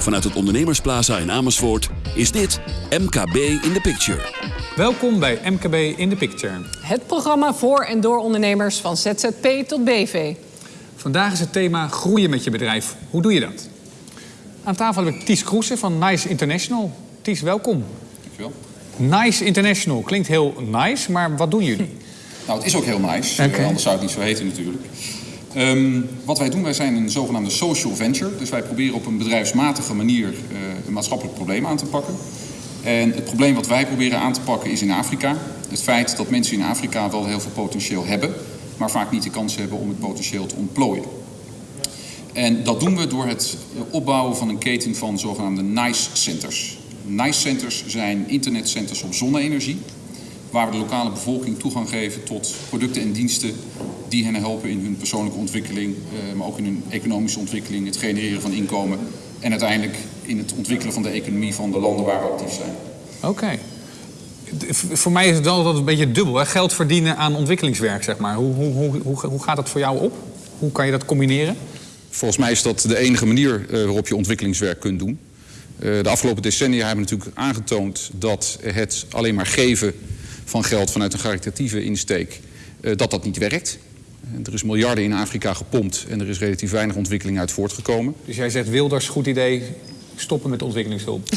Vanuit het Ondernemersplaza in Amersfoort is dit MKB in the Picture. Welkom bij MKB in the Picture. Het programma voor en door ondernemers van ZZP tot BV. Vandaag is het thema groeien met je bedrijf. Hoe doe je dat? Aan tafel heb ik Ties Kroesen van Nice International. Ties, welkom. Dankjewel. Nice International klinkt heel nice, maar wat doen jullie? Nou, het is ook heel nice. Eh, anders zou het niet zo heten natuurlijk. Ehm, wat wij doen, wij zijn een zogenaamde social venture. Dus wij proberen op een bedrijfsmatige manier eh, een maatschappelijk probleem aan te pakken. En het probleem wat wij proberen aan te pakken is in Afrika. Het feit dat mensen in Afrika wel heel veel potentieel hebben, maar vaak niet de kans hebben om het potentieel te ontplooien. En dat doen we door het opbouwen van een keten van zogenaamde NICE centers. NICE centers zijn internetcenters op zonne-energie, waar we de lokale bevolking toegang geven tot producten en diensten die hen helpen in hun persoonlijke ontwikkeling, eh, maar ook in hun economische ontwikkeling, het genereren van inkomen en uiteindelijk in het ontwikkelen van de economie van de landen waar we actief zijn. Oké. Voor mij is het wel altijd een beetje dubbel. Hè? Geld verdienen aan ontwikkelingswerk, zeg maar. Hoe, hoe, hoe, hoe, hoe gaat dat voor jou op? Hoe kan je dat combineren? Volgens mij is dat de enige manier eh, waarop je ontwikkelingswerk kunt doen. Eh, de afgelopen decennia hebben natuurlijk aangetoond dat het alleen maar geven van geld vanuit een caritatieve insteek, eh, dat dat niet werkt. Er is miljarden in Afrika gepompt en er is relatief weinig ontwikkeling uit voortgekomen. Dus jij zegt Wilders, goed idee, stoppen met ontwikkelingshulp.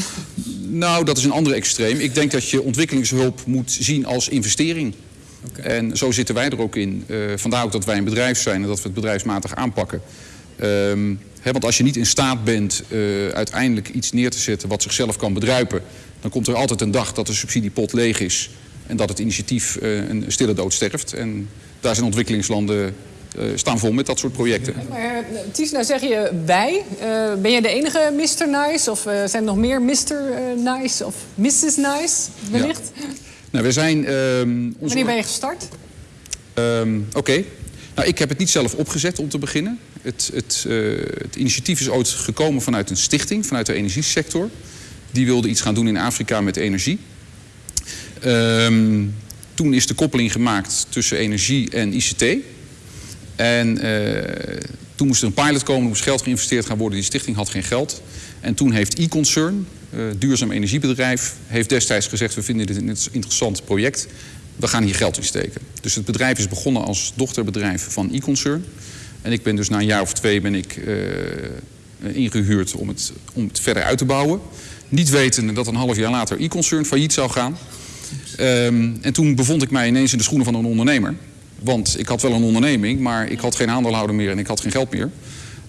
Nou, dat is een ander extreem. Ik denk dat je ontwikkelingshulp moet zien als investering. En zo zitten wij er ook in. Eh, vandaar ook dat wij een bedrijf zijn en dat we het bedrijfsmatig aanpakken. Ehm, want als je niet in staat bent eh, uiteindelijk iets neer te zetten wat zichzelf kan bedruipen, dan komt er altijd een dag dat de subsidiepot leeg is en dat het initiatief eh, een stille dood sterft. En daar zijn ontwikkelingslanden eh, staan vol met dat soort projecten. Maar eh, Ties, nou zeg je wij. Eh, ben jij de enige Mr. Nice? Of zijn er nog meer Mr. Nice of Mrs. Nice wellicht? Nou, we zijn. ehm, onze- Wanneer ben je gestart? Ehm, Oké. Nou, ik heb het niet zelf opgezet om te beginnen. Het, het, het initiatief is ooit gekomen vanuit een stichting, vanuit de energiesector. Die wilde iets gaan doen in Afrika met energie. Ehm, toen is de koppeling gemaakt tussen energie en ICT. En eh, toen moest er een pilot komen, er moest geld geïnvesteerd gaan worden. Die stichting had geen geld. En toen heeft e-concern, eh, duurzaam energiebedrijf, heeft destijds gezegd... we vinden dit een interessant project, we gaan hier geld in steken. Dus het bedrijf is begonnen als dochterbedrijf van e-concern. En ik ben dus na een jaar of twee ben ik, eh, ingehuurd om het, om het verder uit te bouwen. Niet wetende dat een half jaar later e-concern failliet zou gaan. Ehm, en toen bevond ik mij ineens in de schoenen van een ondernemer. Want ik had wel een onderneming, maar ik had geen aandeelhouder meer en ik had geen geld meer.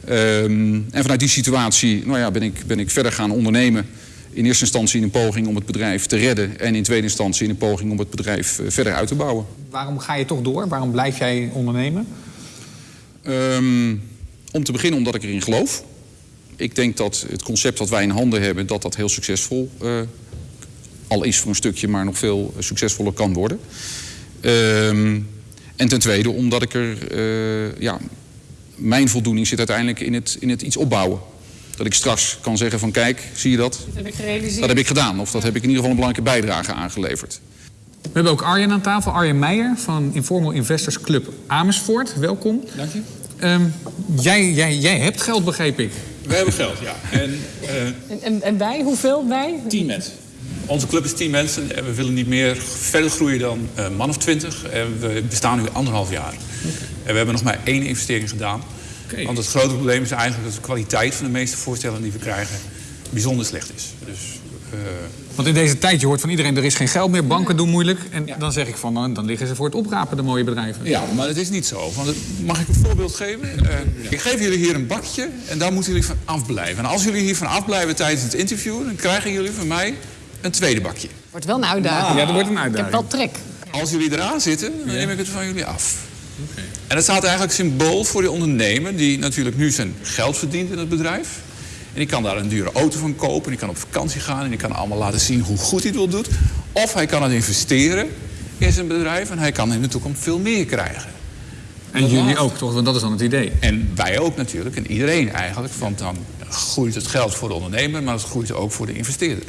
Ehm, en vanuit die situatie nou ja, ben, ik, ben ik verder gaan ondernemen. In eerste instantie in een poging om het bedrijf te redden. En in tweede instantie in een poging om het bedrijf eh, verder uit te bouwen. Waarom ga je toch door? Waarom blijf jij ondernemen? Ehm, om te beginnen omdat ik erin geloof. Ik denk dat het concept dat wij in handen hebben, dat dat heel succesvol eh, al is voor een stukje, maar nog veel succesvoller kan worden. Ehm, en ten tweede omdat ik er, eh, ja, mijn voldoening zit uiteindelijk in het, in het iets opbouwen. Dat ik straks kan zeggen van kijk, zie je dat? Dat heb ik gerealiseerd. Dat heb ik gedaan. Of dat heb ik in ieder geval een belangrijke bijdrage aangeleverd. We hebben ook Arjen aan tafel, Arjen Meijer van Informal Investors Club Amersfoort. Welkom. Dank je. Ehm, jij, jij, jij hebt geld, begreep ik. We hebben geld, ja. En eh En, en, en wij? Hoeveel wij? tien mensen. Onze club is tien mensen en we willen niet meer verder groeien dan een man of twintig. En we bestaan nu anderhalf jaar. En we hebben nog maar één investering gedaan. Want het grote probleem is eigenlijk dat de kwaliteit van de meeste voorstellen die we krijgen bijzonder slecht is. Dus eh, Want in deze tijd, je hoort van iedereen, er is geen geld meer, banken doen moeilijk. En dan zeg ik van, dan liggen ze voor het oprapen, de mooie bedrijven. Ja, maar het is niet zo. Want het- mag ik een voorbeeld geven? Eh, Ik geef jullie hier een bakje en daar moeten jullie van afblijven. En als jullie hier van afblijven tijdens het interview... dan krijgen jullie van mij een tweede bakje. Wordt wel een uitdaging. Ja, dat wordt een Ik heb uitdaging. wel trek. Als jullie eraan zitten, dan neem ik het van jullie af. En dat staat eigenlijk symbool voor die ondernemer... die natuurlijk nu zijn geld verdient in het bedrijf. En die kan daar een dure auto van kopen. Die kan op vakantie gaan en die kan allemaal laten zien hoe goed hij het wil doen. Of hij kan het investeren in zijn bedrijf... en hij kan in de toekomst veel meer krijgen. En jullie ook, toch? Want dat is dan het idee. En wij ook natuurlijk, en iedereen eigenlijk. Want dan groeit het geld voor de ondernemer, maar het groeit ook voor de investeerder.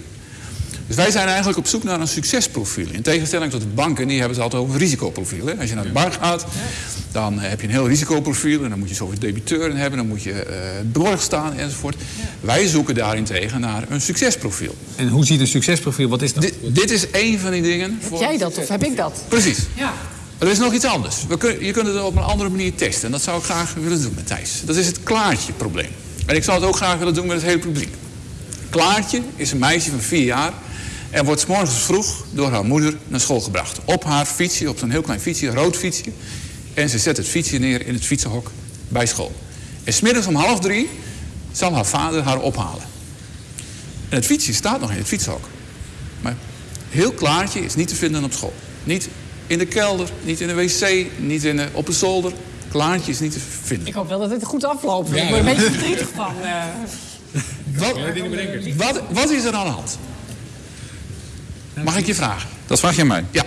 Dus wij zijn eigenlijk op zoek naar een succesprofiel. In tegenstelling tot de banken, die hebben het altijd over een risicoprofiel. Hè? Als je naar de bank gaat, dan heb je een heel risicoprofiel... en dan moet je zoveel debiteuren hebben, dan moet je eh borg staan enzovoort. Wij zoeken daarentegen naar een succesprofiel. En hoe ziet een succesprofiel? Wat is dat? Dit, dit is één van die dingen. Heb jij dat of heb ik dat? Precies. Ja. Er is nog iets anders. We kun, je kunt het op een andere manier testen. En dat zou ik graag willen doen met Thijs. Dat is het Klaartje-probleem. En ik zou het ook graag willen doen met het hele publiek. Klaartje is een meisje van vier jaar... en wordt 's morgens vroeg door haar moeder naar school gebracht. Op haar fietsje, op zo'n heel klein fietsje, een rood fietsje. En ze zet het fietsje neer in het fietsenhok bij school. En smiddags om half drie zal haar vader haar ophalen. En het fietsje staat nog in het fietsenhok. Maar heel Klaartje is niet te vinden op school. Niet in de kelder, niet in de wc, niet in de, op de zolder. Klaartje is niet te vinden. Ik hoop wel dat het goed afloopt. Ik word een beetje verdrietig van. eh. Wat, wat, wat is er aan de hand? Mag ik je vragen? Dat vraag je aan mij. Ja,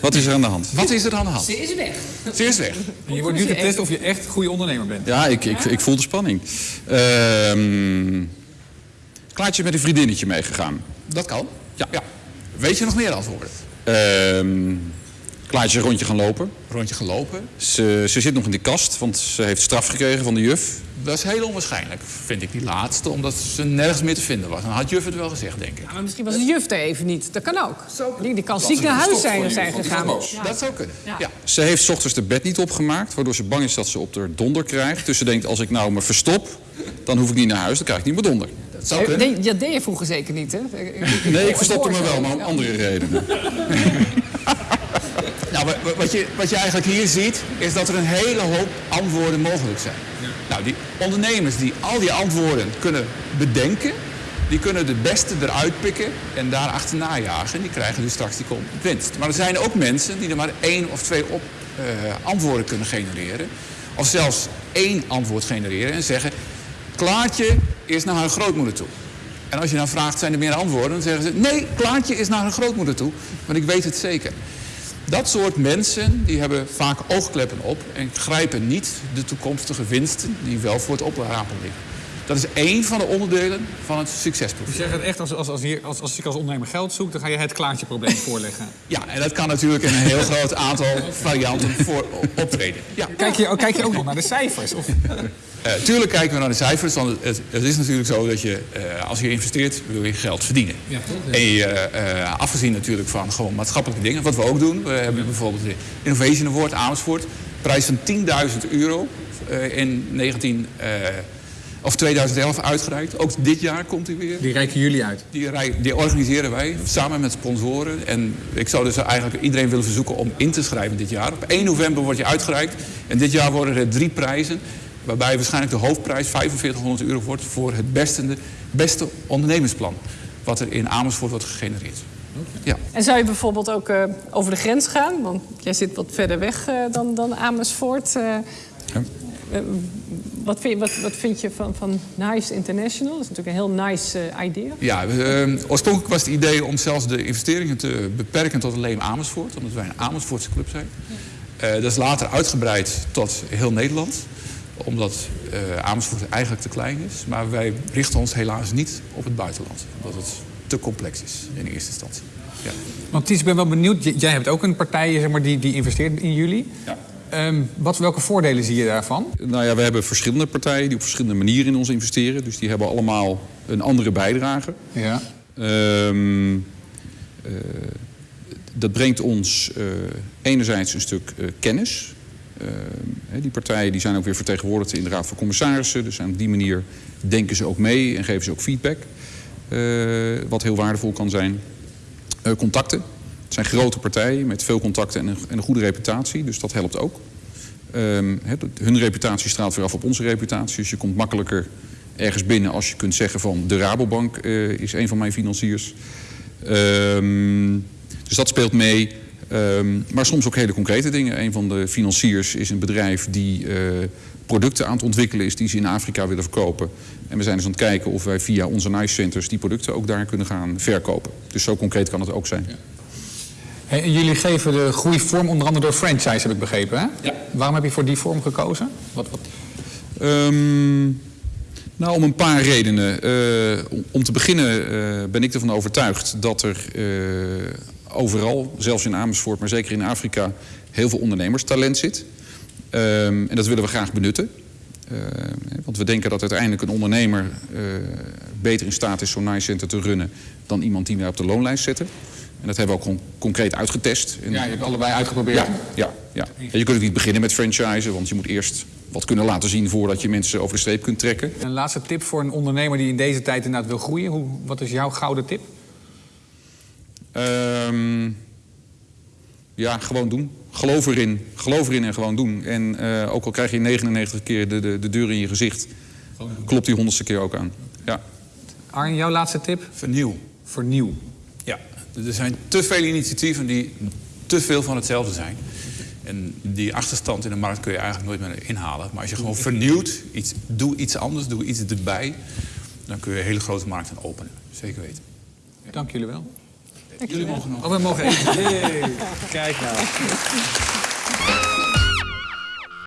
Wat is er aan de hand? wat is er aan de hand? Ze is weg. Ze is weg. En je wordt nu getest of je echt een goede ondernemer bent. Ja, ik, ik, ik voel de spanning. Ehm Klaartje is met een vriendinnetje meegegaan. Dat kan. Ja. Weet je nog meer antwoorden? Ehm Klaartje is een rondje gaan lopen. Rondje gelopen. Ze, ze zit nog in de kast, want ze heeft straf gekregen van de juf. Dat is heel onwaarschijnlijk, vind ik die laatste, omdat ze nergens meer te vinden was. Dan had juf het wel gezegd, denk ik. Maar misschien was de juf er even niet. Dat kan ook. Die, die kan ziek naar huis zijn, zijn gegaan. Dat zou kunnen. Ja. Ze heeft 's ochtends de bed niet opgemaakt, waardoor ze bang is dat ze op de donder krijgt. Dus ze denkt, als ik nou me verstop, dan hoef ik niet naar huis, dan krijg ik niet meer donder. Dat zou kunnen. Dat deed je vroeger zeker niet, hè? Nee, ik verstopte me wel, maar om andere redenen. Nou, wa- wa- wat je, wat je eigenlijk hier ziet, is dat er een hele hoop antwoorden mogelijk zijn. Nou, die ondernemers die al die antwoorden kunnen bedenken, die kunnen de beste eruit pikken en daar achterna jagen. Die krijgen dus straks die winst. Maar er zijn ook mensen die er maar één of twee op, eh, antwoorden kunnen genereren. Of zelfs één antwoord genereren en zeggen... Klaartje is naar haar grootmoeder toe. En als je dan vraagt, zijn er meer antwoorden? Dan zeggen ze, nee, Klaartje is naar haar grootmoeder toe. Want ik weet het zeker. Dat soort mensen die hebben vaak oogkleppen op en grijpen niet de toekomstige winsten die wel voor het oprapen liggen. Dat is één van de onderdelen van het Dus succesprofiel. je zegt echt, als, als, als, hier, als, als ik als ondernemer geld zoek, dan ga je het klaartje-probleem voorleggen. Ja, en dat kan natuurlijk in een heel groot aantal varianten voor optreden. Ja. Kijk je, kijk je ook nog naar de cijfers? Of, Eh, tuurlijk kijken we naar de cijfers, want het, het is natuurlijk zo dat je, eh, als je investeert, wil je geld verdienen. Ja, toch? En je, eh, afgezien natuurlijk van gewoon maatschappelijke dingen, wat we ook doen. We hebben bijvoorbeeld de Innovation Award Amersfoort, prijs van 10.000 euro in 19, eh, of 2011 uitgereikt. Ook dit jaar komt hij weer. die reiken jullie uit. Die, rij- die organiseren wij samen met sponsoren. En ik zou dus eigenlijk iedereen willen verzoeken om in te schrijven dit jaar. Op 1 november wordt je uitgereikt. En dit jaar worden er drie prijzen. Waarbij waarschijnlijk de hoofdprijs 4500 euro wordt voor het beste, beste ondernemersplan. Wat er in Amersfoort wordt gegenereerd. Ja. En zou je bijvoorbeeld ook eh, over de grens gaan? Want jij zit wat verder weg eh, dan, dan Amersfoort. eh. Eh, wat, vind je, wat, wat vind je van, van Nice International? Dat is natuurlijk een heel nice eh, idee. Ja, eh, oorspronkelijk was het idee om zelfs de investeringen te beperken tot alleen Amersfoort. Omdat wij een Amersfoortse club zijn. Eh, dat is later uitgebreid tot heel Nederland. Omdat eh, Amersfoort eigenlijk te klein is. Maar wij richten ons helaas niet op het buitenland. Omdat het te complex is in eerste instantie. Ja. Want Ties, ik ben wel benieuwd. J- Jij hebt ook een partij zeg maar, die, die investeert in jullie. Ja. Ehm, wat, welke voordelen zie je daarvan? Nou ja, we hebben verschillende partijen die op verschillende manieren in ons investeren. Dus die hebben allemaal een andere bijdrage. Ja. Ehm, eh, dat brengt ons eh, enerzijds een stuk eh, kennis. Ehm, die partijen die zijn ook weer vertegenwoordigd in de Raad van Commissarissen. Dus op die manier denken ze ook mee en geven ze ook feedback. wat heel waardevol kan zijn. Contacten. Het zijn grote partijen met veel contacten en een, en een goede reputatie. Dus dat helpt ook. Ehm, hun reputatie straalt weer af op onze reputatie. Dus je komt makkelijker ergens binnen als je kunt zeggen van... de Rabobank eh, is een van mijn financiers. Ehm, dus dat speelt mee. Ehm, maar soms ook hele concrete dingen. Een van de financiers is een bedrijf die eh, producten aan het ontwikkelen is... die ze in Afrika willen verkopen. En we zijn dus aan het kijken of wij via onze NICE centers... die producten ook daar kunnen gaan verkopen. Dus zo concreet kan het ook zijn. Hey, en jullie geven de groei vorm onder andere door franchise, heb ik begrepen. Hè? Ja. Waarom heb je voor die vorm gekozen? Wat, wat... Ehm, Nou, om een paar redenen. Eh, om- te beginnen eh, ben ik ervan overtuigd dat er eh, overal, zelfs in Amersfoort, maar zeker in Afrika, heel veel ondernemerstalent zit. Ehm, en dat willen we graag benutten. Eh, want we denken dat uiteindelijk een ondernemer beter in staat is zo'n nice center te runnen dan iemand die wij op de loonlijst zetten. En dat hebben we ook gewoon concreet uitgetest. En- Ja, je hebt allebei uitgeprobeerd. ja, ja, ja. En je kunt ook niet beginnen met franchisen, want je moet eerst wat kunnen laten zien voordat je mensen over de streep kunt trekken. Een laatste tip voor een ondernemer die in deze tijd inderdaad wil groeien. Hoe, wat is jouw gouden tip? Ehm, ja, gewoon doen. Geloof erin. Geloof erin en gewoon doen. En eh, ook al krijg je 99 keer de, de, de deur in je gezicht, klopt die honderdste keer ook aan. Ja. Arjen, jouw laatste tip? Vernieuw. Vernieuw. Er zijn te veel initiatieven die te veel van hetzelfde zijn. En die achterstand in de markt kun je eigenlijk nooit meer inhalen. Maar als je gewoon vernieuwt, iets, doe iets anders, doe iets erbij... dan kun je hele grote markten openen. Zeker weten. Dank jullie wel. Jullie mogen nog. Oh, we mogen even. Kijk nou.